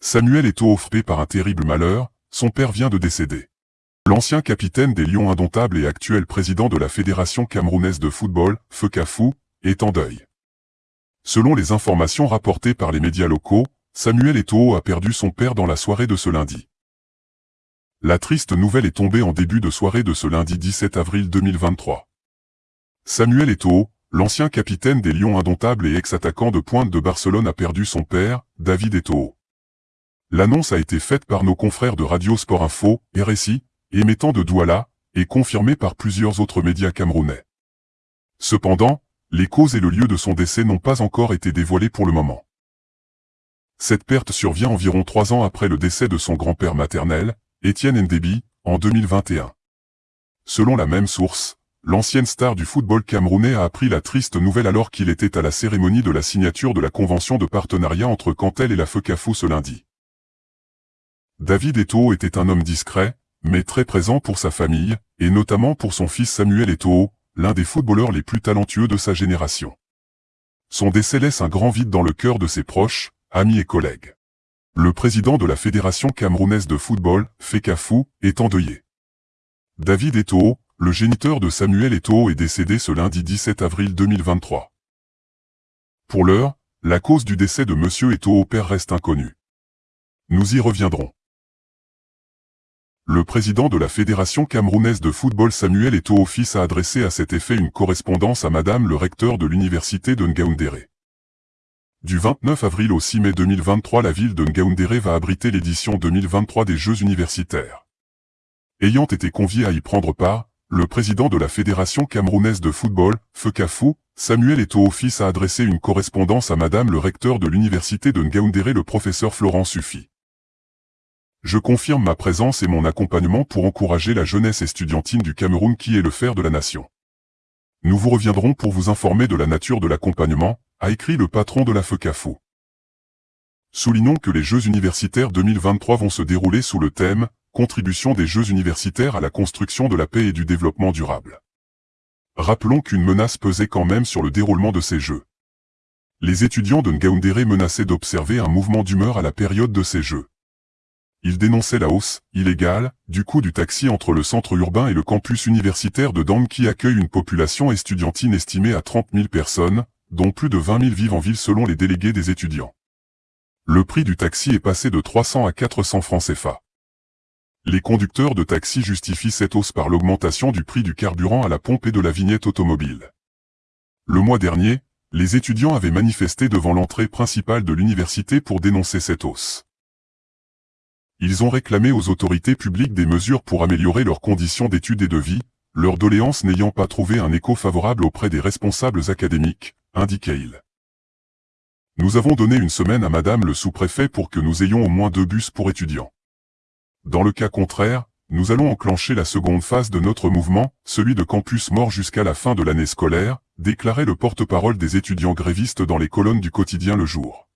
Samuel Eto'o frappé par un terrible malheur, son père vient de décéder. L'ancien capitaine des Lions indomptables et actuel président de la Fédération camerounaise de football, FECAFOU, est en deuil. Selon les informations rapportées par les médias locaux, Samuel Eto'o a perdu son père dans la soirée de ce lundi. La triste nouvelle est tombée en début de soirée de ce lundi 17 avril 2023. Samuel Eto'o, l'ancien capitaine des Lions indomptables et ex-attaquant de pointe de Barcelone a perdu son père, David Eto'o. L'annonce a été faite par nos confrères de Radio Sport Info, RSI, émettant de Douala, et confirmée par plusieurs autres médias camerounais. Cependant, les causes et le lieu de son décès n'ont pas encore été dévoilés pour le moment. Cette perte survient environ trois ans après le décès de son grand-père maternel, Étienne Ndebi, en 2021. Selon la même source, l'ancienne star du football camerounais a appris la triste nouvelle alors qu'il était à la cérémonie de la signature de la convention de partenariat entre Cantel et la FECAFO ce lundi. David Eto'o était un homme discret, mais très présent pour sa famille, et notamment pour son fils Samuel Eto'o, l'un des footballeurs les plus talentueux de sa génération. Son décès laisse un grand vide dans le cœur de ses proches, amis et collègues. Le président de la Fédération camerounaise de football, FECAFOU, est endeuillé. David Eto'o, le géniteur de Samuel Eto'o est décédé ce lundi 17 avril 2023. Pour l'heure, la cause du décès de Monsieur Eto'o père reste inconnue. Nous y reviendrons. Le président de la Fédération camerounaise de football Samuel Eto'o fils a adressé à cet effet une correspondance à Madame le recteur de l'université de Ngaoundéré. Du 29 avril au 6 mai 2023 la ville de Ngaoundéré va abriter l'édition 2023 des Jeux universitaires. Ayant été convié à y prendre part, le président de la Fédération camerounaise de football, FECAFOU, Samuel Eto'o fils a adressé une correspondance à Madame le recteur de l'université de Ngaoundéré le professeur Florent Suffy. Je confirme ma présence et mon accompagnement pour encourager la jeunesse estudiantine du Cameroun qui est le fer de la nation. Nous vous reviendrons pour vous informer de la nature de l'accompagnement, a écrit le patron de la FECAFO. Soulignons que les Jeux universitaires 2023 vont se dérouler sous le thème « Contribution des Jeux universitaires à la construction de la paix et du développement durable ». Rappelons qu'une menace pesait quand même sur le déroulement de ces Jeux. Les étudiants de Ngaoundéré menaçaient d'observer un mouvement d'humeur à la période de ces Jeux. Il dénonçait la hausse, illégale, du coût du taxi entre le centre urbain et le campus universitaire de Dang qui accueille une population estudiantine estimée à 30 000 personnes, dont plus de 20 000 vivent en ville selon les délégués des étudiants. Le prix du taxi est passé de 300 à 400 francs CFA. Les conducteurs de taxi justifient cette hausse par l'augmentation du prix du carburant à la pompe et de la vignette automobile. Le mois dernier, les étudiants avaient manifesté devant l'entrée principale de l'université pour dénoncer cette hausse. Ils ont réclamé aux autorités publiques des mesures pour améliorer leurs conditions d'études et de vie, leur doléance n'ayant pas trouvé un écho favorable auprès des responsables académiques, indiquait-il. Nous avons donné une semaine à Madame le sous-préfet pour que nous ayons au moins deux bus pour étudiants. Dans le cas contraire, nous allons enclencher la seconde phase de notre mouvement, celui de campus mort jusqu'à la fin de l'année scolaire, déclarait le porte-parole des étudiants grévistes dans les colonnes du quotidien Le Jour.